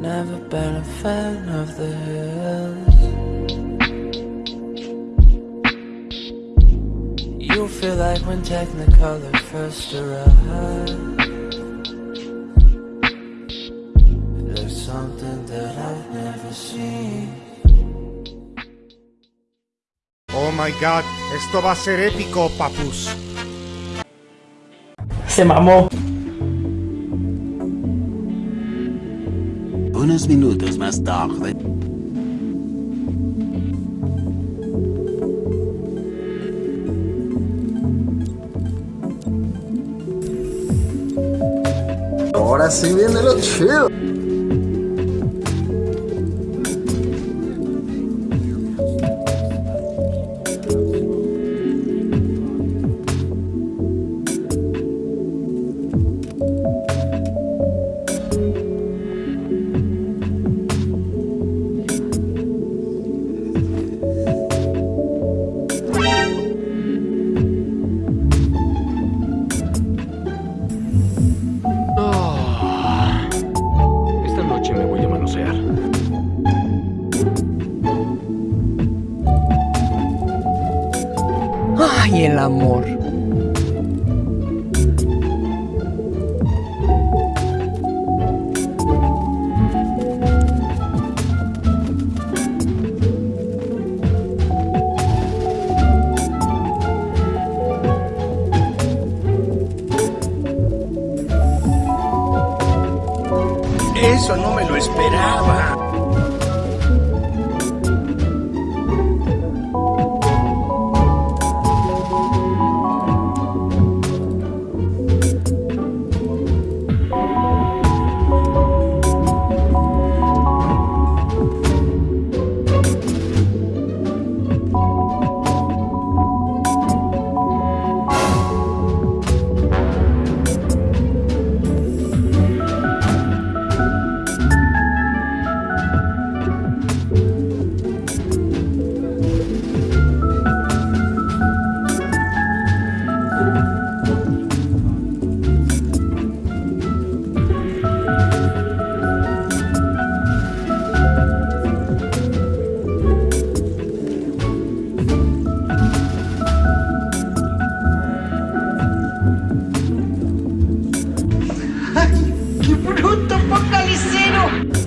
Never been a fan of the hills. You feel like when Technicolor first arrived. There's something that I've never seen. Oh my god, esto va a ser épico, papus. Se mamó. Unos minutos más tarde. Ahora sí viene lo chido. Ay, el amor. Eso no me lo esperaba. Que ¡Bruto apocalipsero!